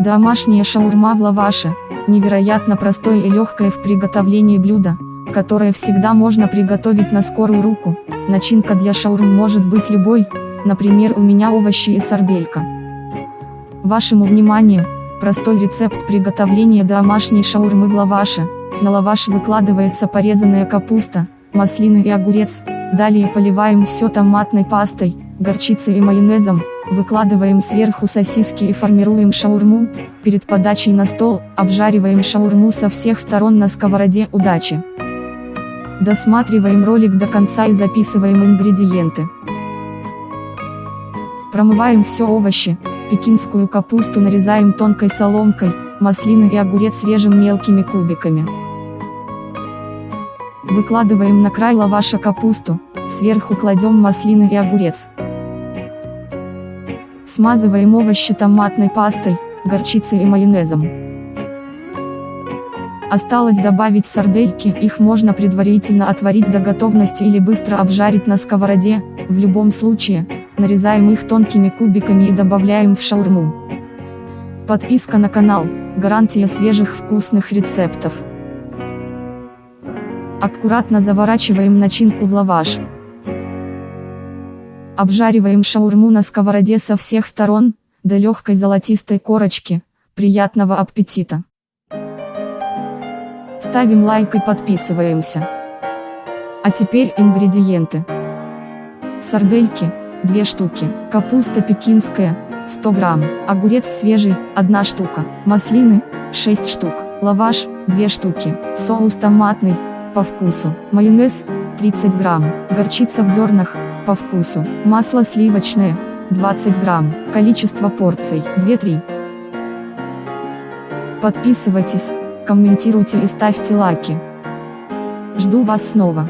Домашняя шаурма в лаваше – невероятно простое и легкое в приготовлении блюдо, которое всегда можно приготовить на скорую руку. Начинка для шаурм может быть любой, например у меня овощи и сарделька. Вашему вниманию, простой рецепт приготовления домашней шаурмы в лаваше. На лаваш выкладывается порезанная капуста, маслины и огурец, далее поливаем все томатной пастой, горчицей и майонезом, Выкладываем сверху сосиски и формируем шаурму, перед подачей на стол, обжариваем шаурму со всех сторон на сковороде удачи. Досматриваем ролик до конца и записываем ингредиенты. Промываем все овощи, пекинскую капусту нарезаем тонкой соломкой, маслины и огурец режем мелкими кубиками. Выкладываем на край лаваша капусту, сверху кладем маслины и огурец. Смазываем овощи томатной пастой, горчицей и майонезом. Осталось добавить сардельки, их можно предварительно отварить до готовности или быстро обжарить на сковороде, в любом случае, нарезаем их тонкими кубиками и добавляем в шаурму. Подписка на канал, гарантия свежих вкусных рецептов. Аккуратно заворачиваем начинку в лаваш. Обжариваем шаурму на сковороде со всех сторон, до легкой золотистой корочки. Приятного аппетита! Ставим лайк и подписываемся. А теперь ингредиенты. Сардельки, 2 штуки, капуста пекинская, 100 грамм, огурец свежий, 1 штука, маслины, 6 штук, лаваш, 2 штуки, соус томатный, по вкусу, майонез, 30 грамм, горчица в зернах, по вкусу. Масло сливочное, 20 грамм. Количество порций, 2-3. Подписывайтесь, комментируйте и ставьте лайки. Жду вас снова.